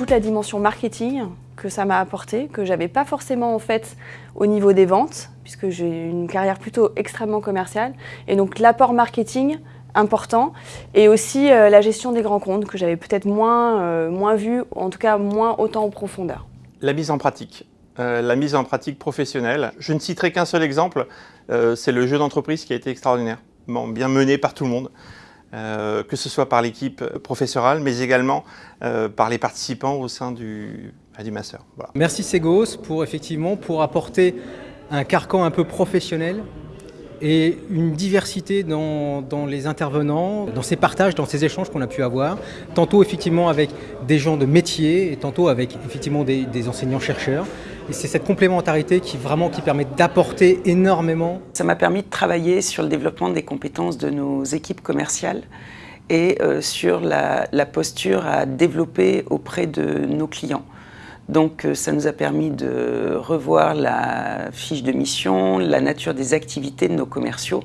toute la dimension marketing que ça m'a apporté, que j'avais pas forcément en fait au niveau des ventes, puisque j'ai une carrière plutôt extrêmement commerciale. Et donc l'apport marketing important et aussi euh, la gestion des grands comptes que j'avais peut-être moins, euh, moins vu, en tout cas moins autant en profondeur. La mise en pratique. Euh, la mise en pratique professionnelle. Je ne citerai qu'un seul exemple, c'est le jeu d'entreprise qui a été extraordinaire, bien mené par tout le monde. Que ce soit par l'équipe professorale, mais également par les participants au sein du, du master. Merci Segos pour effectivement pour apporter un carcan un peu professionnel et une diversité dans, les intervenants, dans ces partages, dans ces échanges qu'on a pu avoir, tantôt effectivement avec des gens de métier et tantôt avec effectivement des, enseignants-chercheurs. Et c'est cette complémentarité qui vraiment qui permet d'apporter énormément. Ça m'a permis de travailler sur le développement des compétences de nos équipes commerciales et euh, sur la posture à développer auprès de nos clients. Donc euh, ça nous a permis de revoir la fiche de mission, la nature des activités de nos commerciaux.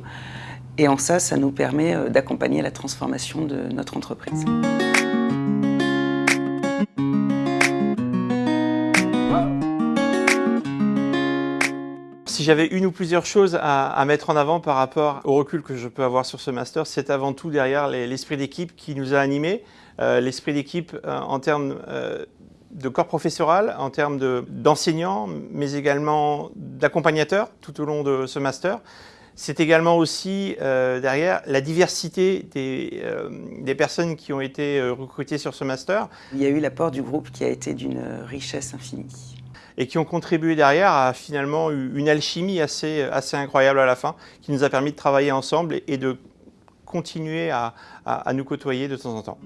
Et en ça, ça nous permet euh, d'accompagner la transformation de notre entreprise. J'avais une ou plusieurs choses à, mettre en avant par rapport au recul que je peux avoir sur ce master, c'est avant tout derrière l'esprit d'équipe qui nous a animés. Euh, l'esprit d'équipe en termes de corps professoral, en termes d'enseignants, mais également d'accompagnateurs tout au long de ce master. C'est également aussi euh, derrière la diversité des, euh, des, personnes qui ont été euh, recrutées sur ce master. Il y a eu l'apport du groupe qui a été d'une richesse infinie. Et qui ont contribué derrière à finalement une alchimie assez, assez incroyable à la fin, qui nous a permis de travailler ensemble et de continuer à, à nous côtoyer de temps en temps.